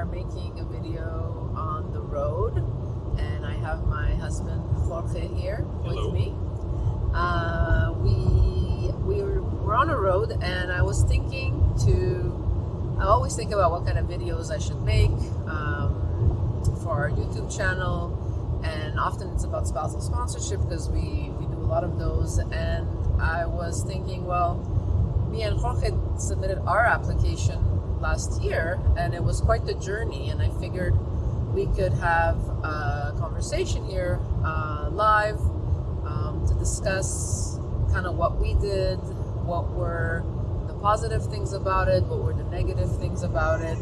are making a video on the road, and I have my husband Jorge here Hello. with me. Uh, we we were, on a road, and I was thinking to. I always think about what kind of videos I should make um, for our YouTube channel, and often it's about spousal sponsorship because we we do a lot of those. And I was thinking, well, me and Jorge submitted our application last year, and it was quite the journey. And I figured we could have a conversation here uh, live um, to discuss kind of what we did, what were the positive things about it, what were the negative things about it,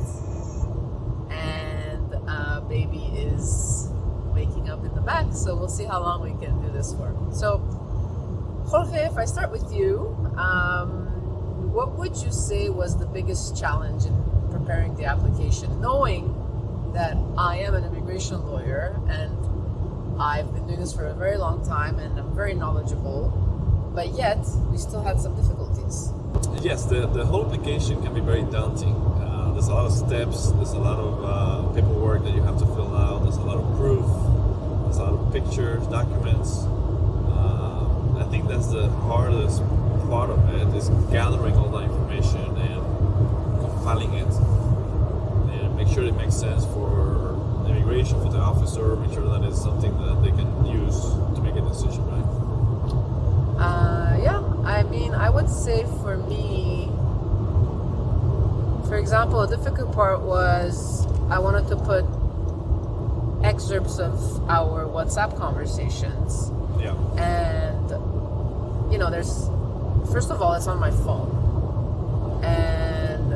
and uh, baby is waking up in the back, so we'll see how long we can do this for. So, Jorge, if I start with you, um, what would you say was the biggest challenge in preparing the application, knowing that I am an immigration lawyer and I've been doing this for a very long time and I'm very knowledgeable, but yet we still had some difficulties. Yes, the, the whole application can be very daunting. Uh, there's a lot of steps, there's a lot of uh, paperwork that you have to fill out, there's a lot of proof, there's a lot of pictures, documents. Uh, I think that's the hardest part of it is gathering all that information and compiling it and make sure it makes sense for the immigration, for the officer, make sure that it's something that they can use to make a decision, right? Uh, yeah, I mean, I would say for me, for example, a difficult part was I wanted to put excerpts of our WhatsApp conversations. Yeah. And, you know, there's, first of all, it's on my phone. And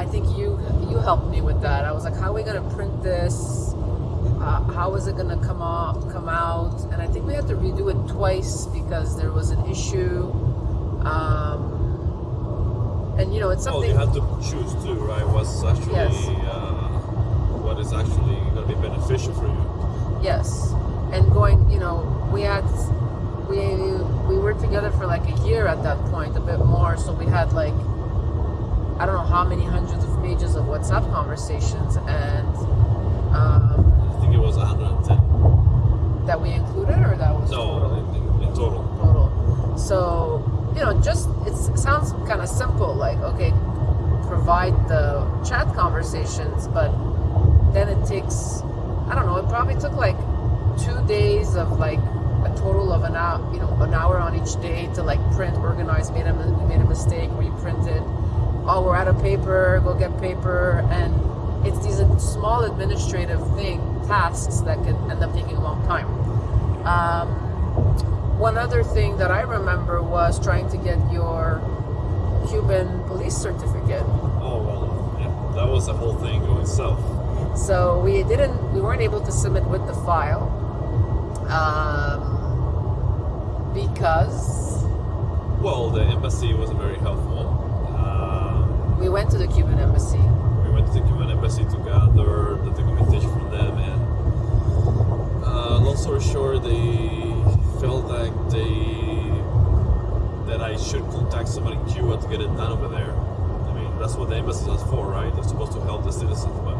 I think you you helped me with that. I was like, how are we going to print this? Uh, how is it going to come out? Come out? And I think we had to redo it twice because there was an issue. Um, and you know, it's Well, something. you have to choose too, right? What's actually Yes. uh, what is actually going to be beneficial for you. Yes, and going, you know, we had we were together for like a year at that point, a bit more. So we had like I don't know how many hundreds of pages of WhatsApp conversations, and um, I think it was 110. that we included, or that was No, total? in, total. total. So you know, just it sounds kind of simple, like okay, provide the chat conversations, but then it takes I don't know. It probably took like two days of like a total of an hour, you know, an hour on each day to like print, organize. Made a we made a mistake, reprinted. Oh, we're out of paper. Go get paper, and it's these small administrative thing tasks that can end up taking a long time. Um, one other thing that I remember was trying to get your Cuban police certificate. Oh well, yeah, that was the whole thing going south. So we didn't, we weren't able to submit with the file um, because Well, the embassy wasn't very helpful. Um, we went to the Cuban embassy. we went to the Cuban embassy to gather the documentation from them, and uh, long story short, they felt like they that I should contact somebody in Cuba to get it done over there. I mean, that's what the embassy is for, right? They're supposed to help the citizens, but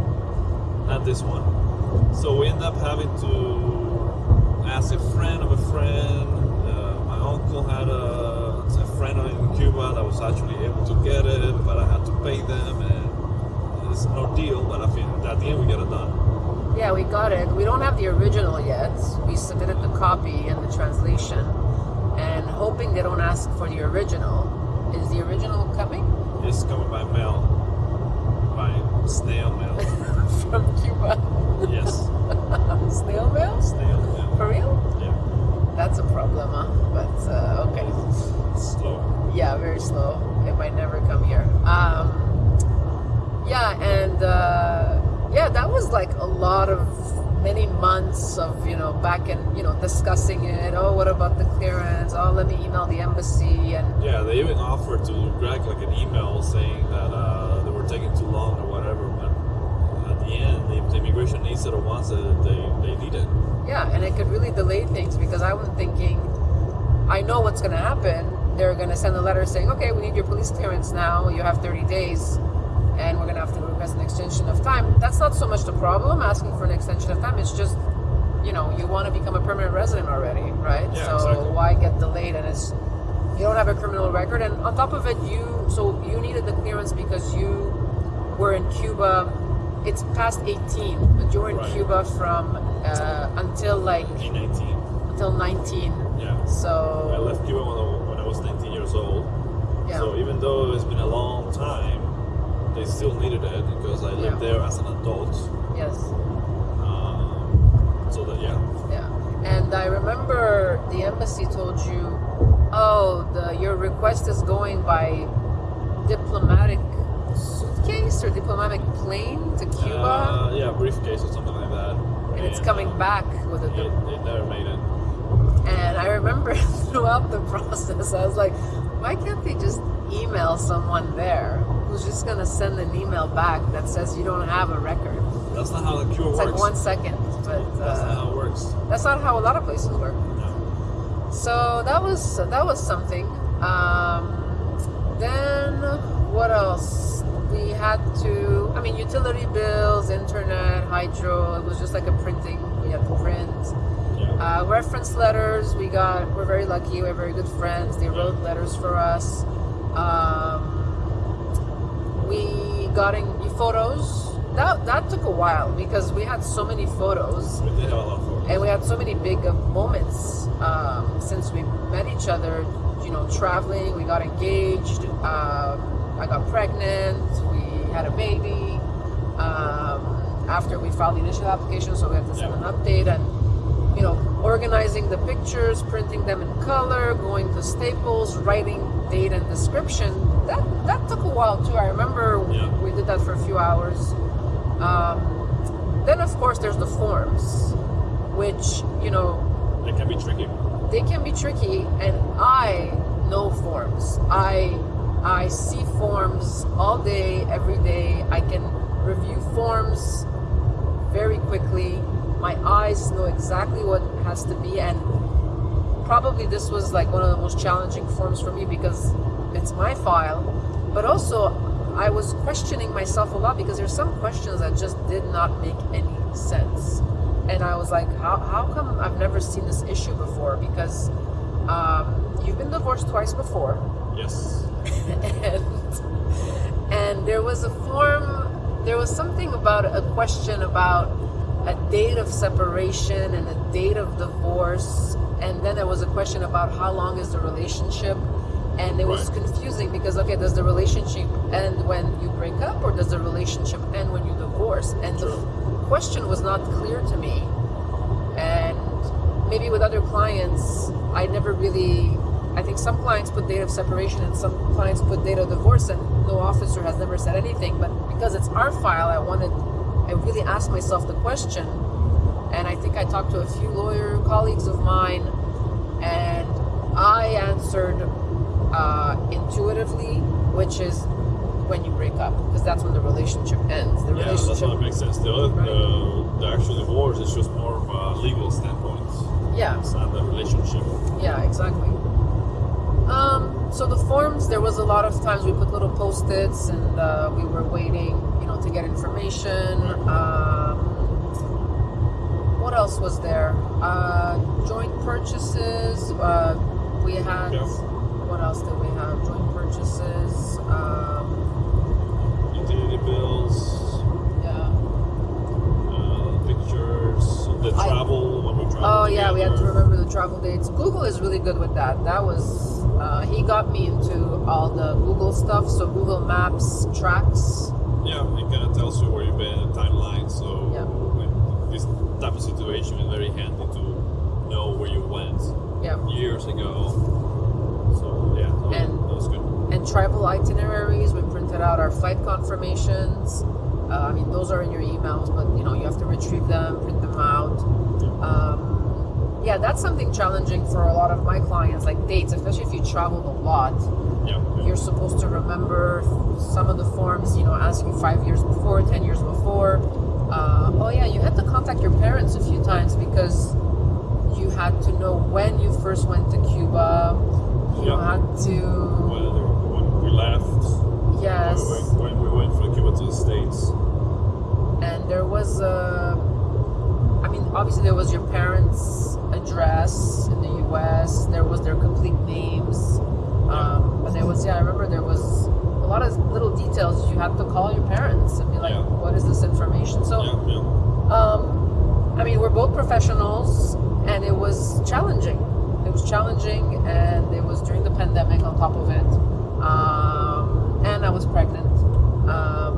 not this one. So we end up having to ask a friend of a friend. Uncle had a, a friend in Cuba that was actually able to get it, but I had to pay them, and it's an ordeal. But I think at the end we get it done. Yeah, we got it. We don't have the original yet. We submitted the copy and the translation, and hoping they don't ask for the original. Is the original coming It's coming by mail, by snail mail. from Cuba? yes, Snail mail? snail mail. For real? That's a problem, huh? But uh, okay. slow. Yeah, very slow. It might never come here. Um, yeah, and uh, yeah, that was like a lot of many months of you know back and you know discussing it. Oh, what about the clearance? Oh, let me email the embassy and Yeah, they even offered to Greg like an email saying that uh, they were taking too long or whatever, but at the end, the, the immigration needs it the ones that they, they need it. Yeah, and it could really delay things because I was thinking, I know what's going to happen. They're going to send a letter saying, okay, we need your police clearance now. You have 30 days. and we're gonna have to request an extension of time. That's not so much the problem asking for an extension of time. It's just you know you want to become a permanent resident already, right? Yeah, so exactly. why get delayed? And it's you don't have a criminal record, and on top of it, you so you needed the clearance because you were in Cuba. It's past 18, but you were in Right. Cuba from uh, until like 19. until 19. Yeah. So I left Cuba when I, when I was 19 years old. yeah, So even though it's been a long time, they still needed it because I lived Yeah. there as an adult. yes, Um, so that yeah, yeah. And I remember the embassy told you, oh, the your request is going by diplomatic suitcase or diplomatic plane to Cuba, Uh, yeah, briefcase or something like that. and it's coming uh, back with a It, it never made it. And I remember throughout the process, I was like, why can't they just email someone there who's just gonna send an email back that says you don't have a record? That's not how the cure It's works. like one second, but That's not uh, how it works. that's not how a lot of places work. No. So that was that was something. Um, then what else? We had to. I mean, utility bills, internet, hydro. It was just like a printing. We had to print. Yeah. Uh, reference letters. We got. We're very lucky. We're very good friends. They wrote letters for us. Um, we got in photos. That that took a while because we had so many photos we did have a lot for and we had so many big uh, moments um, since we met each other. You know, traveling. We got engaged. Um, I got pregnant. We had a baby. Um, after we filed the initial application, so we had to send an update and you know, organizing the pictures, printing them in color, going to Staples, writing date and description. That that took a while too. I remember Yeah. we did that for a few hours. Um, then of course there's the forms, which you know, they can be tricky. they can be tricky, and I know forms. I I see forms all day, every day. I can review forms very quickly. My eyes know exactly what has to be, and probably this was like one of the most challenging forms for me because it's my file, but also I was questioning myself a lot because there's some questions that just did not make any sense. And I was like, how, how come I've never seen this issue before? Because um, you've been divorced twice before Yes. And and there was a form there was something about a question about a date of separation and a date of divorce. And then there was a question about how long is the relationship. And it was Right. confusing because okay does the relationship end when you break up or does the relationship end when you divorce? And the question was not clear to me. And maybe with other clients i never really i think some clients put date of separation and some clients put date of divorce and no officer has never said anything but because it's our file i wanted i really asked myself the question and i think i talked to a few lawyer colleagues of mine and i answered uh, intuitively which is when you break up because that's when the relationship ends the Yeah, relationship it makes sense. The, other, Right. the, the actual divorce is just more of a legal standpoint. yeah It's not the relationship. Yeah, exactly. Um, so the forms, there was a lot of times we put little post-its and uh, we were waiting, you know, to get information. Um, what else was there? Uh, joint purchases. Uh, we had. Yeah. What else did we have? Joint purchases. Um, Utility bills, yeah. uh, pictures, the I- travel when we travel. Oh yeah, we had to remember travel dates. Google is really good with that. That was uh, he got me into all the Google stuff. So Google Maps tracks. Yeah, it kind of tells you where you've been, a timeline. So Yeah. this type of situation is very handy to know where you went Yeah. years ago. So yeah, that was, And- that was good. and travel itineraries. We printed out our flight confirmations. Uh, I mean, those are in your emails, but you know you have to retrieve them, print them out. Um, yeah, that's something challenging for a lot of my clients, like dates, especially if you traveled a lot. Yeah, yeah. You're supposed to remember some of the forms, you know, ask you five years before, ten years before. Uh, oh yeah, you had to contact your parents a few times because you had to know when you first went to Cuba. You Yeah. had to when, when we left, yes. when, when we went for the Cuba was. Uh, I mean, obviously there was your parents' address in the U.S. There was their complete names. Um, but there was, yeah, I remember there was a lot of little details you had to call your parents and be like, Yeah. "What is this information?" So. Yeah. Um, I mean, we're both professionals, and it was challenging. It was challenging, and it was during the pandemic on top of it. Um, and I was pregnant. Um,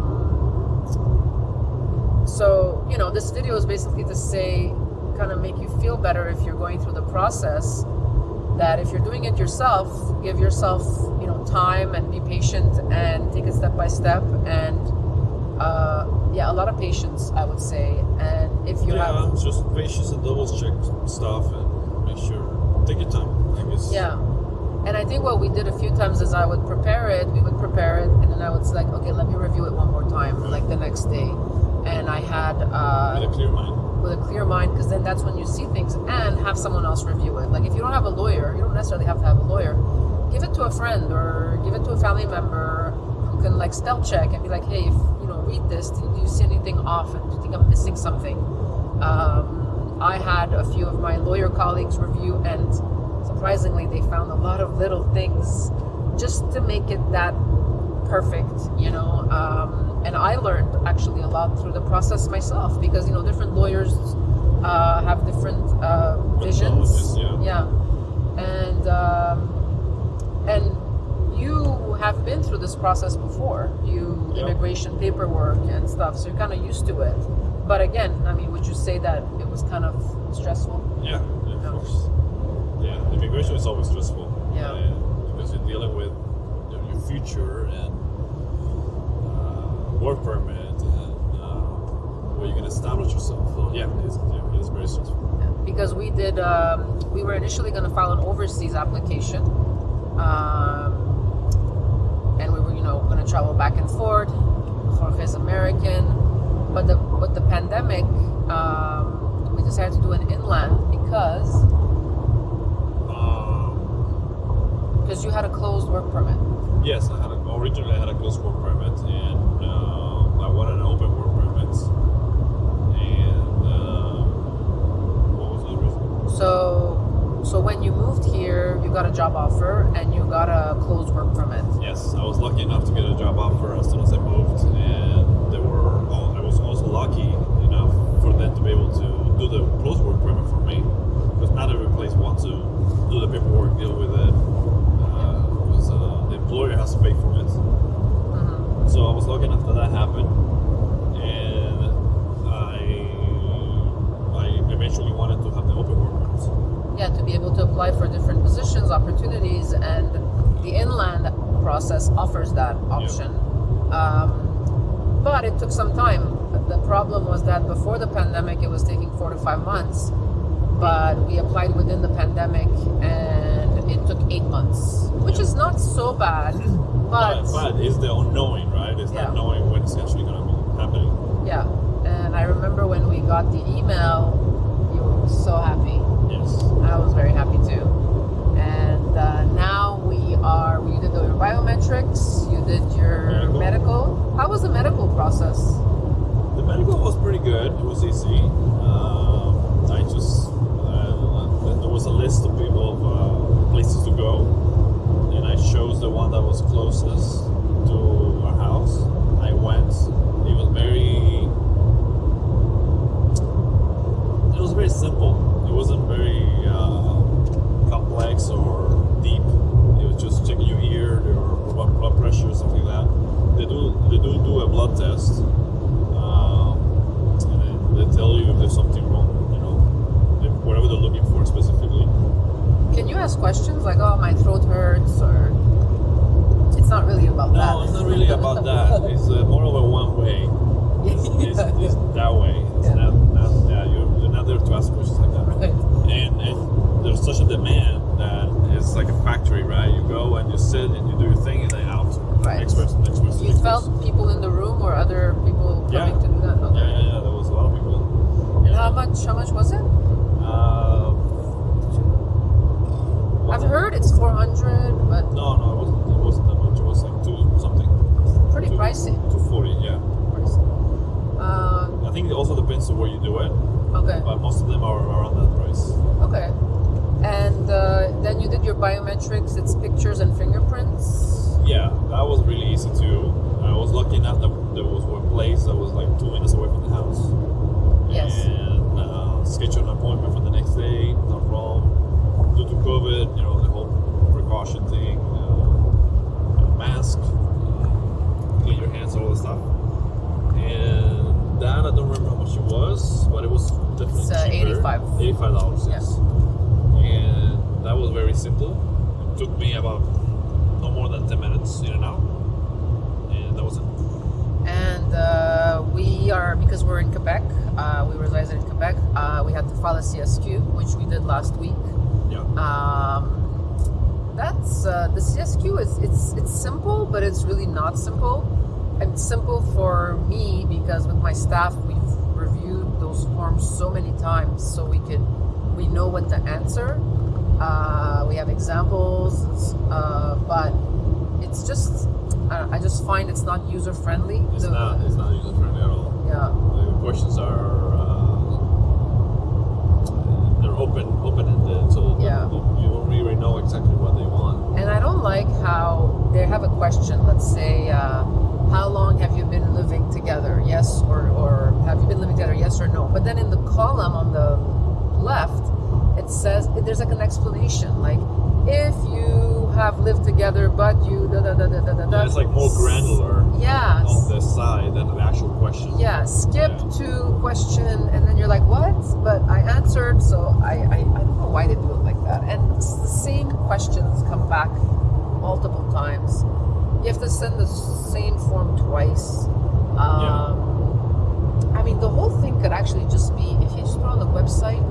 so, you know, this video is basically to say, kind of make you feel better if you're going through the process. That if you're doing it yourself, give yourself, you know, time and be patient and take it step by step and uh, yeah, a lot of patience, I would say. And if you yeah, have, just patience and double check stuff and make sure. Take your time. I guess. yeah. And I think what we did a few times is I would prepare it, we would prepare it, and then I would say, like, okay, let me review it one more time, like the next day. And I had, With uh, a clear mind. with a clear mind, because then that's when you see things and have someone else review it. Like, if you don't have a lawyer, you don't necessarily have to have a lawyer. Give it to a friend or give it to a family member who can, like, spell check and be like, hey, if, you know, read this. Do you see anything off? And do you think I'm missing something? Um, I had a few of my lawyer colleagues review, and surprisingly, they found a lot of little things just to make it that perfect, you know. Um, and I learned actually a lot through the process myself because you know different lawyers uh, have different uh, visions. Methodologies, yeah. and um, and you have been through this process before. You Yeah. immigration paperwork and stuff, so you're kind of used to it. But again, I mean, would you say that it was kind of stressful? Yeah, yeah, of No. course. Yeah, immigration is always stressful. Yeah. Uh, because you're dealing with your, future and work permit and uh, where you can establish yourself. So yeah, it's, yeah, it's very stressful. because we did um, we were initially going to file an overseas application um, and we were you know going to travel back and forth Jorge's American but the with the pandemic um, we decided to do an inland because Um, because you had a closed work permit yes, I had a, originally I had a closed work permit and uh, I wanted an open work permit. And uh, what was the reason? So so when you moved here you got a job offer and you got a closed work permit Yes, I was lucky enough to get a job offer as soon as I moved, and they were. All, I was also lucky enough for them to be able to do the close work permit for me, because not every place wants to do the paperwork, deal with it, because uh, the employer has to pay for it. Mhm. So I was lucky enough that that happened, and I I eventually wanted to have the open work permit. yeah, to be able to apply for different positions, opportunities, and the inland process offers that option. Um, but it took some time. The problem was that before the pandemic, it was taking four to five months. But we applied within the pandemic, and it took eight months, which is not so bad. But, But, but it's the unknowing, right? It's Yeah. not knowing when it's actually going to be happening. yeah, and I remember when we got the email, you were so happy. Yes. I was very happy too. And uh, now we are, you did your biometrics, you did your Medical. medical. How was the medical process? The medical was pretty good. It was easy. Um, I just uh, there was a list of people of uh, places to go, and I chose the one that was closest to our house. I went. It was very. Uh, the CSQ is it's it's simple, but it's really not simple. And It's simple for me because with my staff we've reviewed those forms so many times, so we could we know what to answer. Uh, we have examples, uh, but it's just I, I just find it's not user friendly. It's not. It's not user friendly at all. Yeah. The questions are uh, they're open open ended, so Yeah. the- you really know exactly what they want. And I don't like how they have a question. Let's say, uh, how long have you been living together? Yes, or, or have you been living together? Yes or no. But then in the column on the left, it says there's like an explanation, like if you have lived together, but you da da da da da da. Yeah, it's like more granular Yeah. on the side than the actual question. Yeah, skip Yeah. to question, and then you're like, what? But I answered, so I, I, I don't know why they do it that. And it's the same questions come back multiple times. You have to send the same form twice. Um, I mean, the whole thing could actually just be if you just put on the website,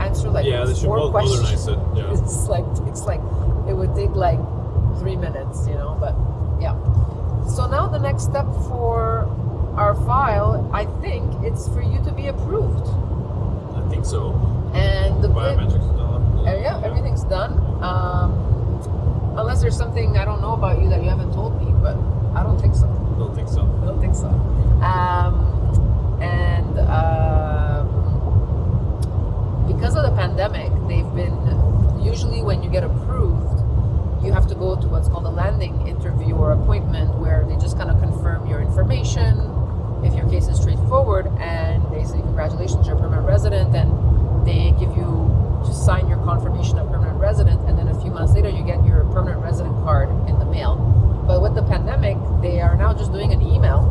answer like yeah, four questions. it. Yeah. It's like it's like it would take like three minutes, you know. But yeah. So now the next step for our file, I think it's for you to be approved. I think so. And the Biometrics yeah, everything's done. Um, unless there's something I don't know about you that you haven't told me, but I don't think so. Don't think so. I don't think so. Um, and um, because of the pandemic, they've been usually when you get approved, you have to go to what's called a landing interview or appointment where they just kind of confirm your information. If your case is straightforward, and they say congratulations, you're a permanent resident, and they give you sign your confirmation of permanent resident, and then a few months later you get your permanent resident card in the mail. But with the pandemic, they are now just doing an email,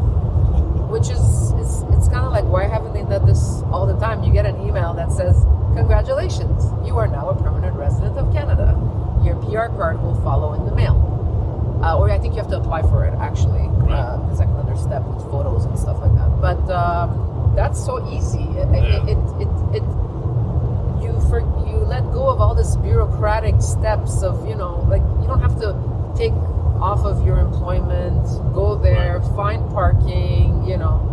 which is, is it's kind of like why haven't they done this all the time? You get an email that says, "Congratulations, you are now a permanent resident of Canada. Your PR card will follow in the mail." Uh, or I think you have to apply for it actually. Right. Uh, it's like another step with photos and stuff like that. But um, that's so easy. It, Yeah. it, it, it, it for you let go of all this bureaucratic steps of you know like you don't have to take off of your employment go there find parking you know.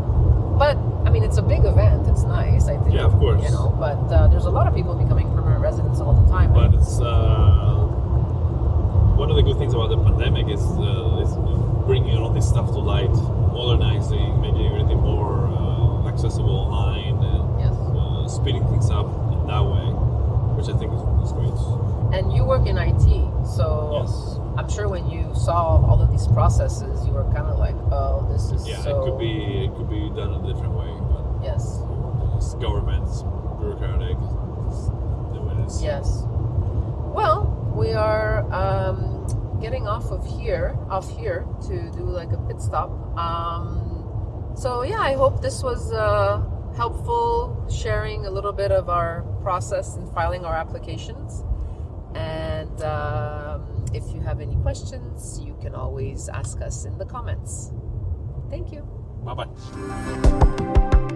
But i mean it's a big event. It's nice i think Yeah, of course. you know but uh, there's a lot of people becoming permanent residents all the time But it's uh, one of the good things about the pandemic is, uh, is bringing all this stuff to light, modernizing, making everything more uh, accessible online, and yes. uh, speeding things up in that way, which I think is, is great. and you work in it so Yes. i'm sure when you saw all of these processes you were kind of like oh this is Yeah, so it could be it could be done a different way, but yes it's government, it's bureaucratic, it's the way it is. Yes. Well, we are um, getting off of here, off here to do like a pit stop. Um, so yeah, I hope this was uh, helpful, sharing a little bit of our process in filing our applications. And um, if you have any questions, you can always ask us in the comments. Thank you. Bye bye.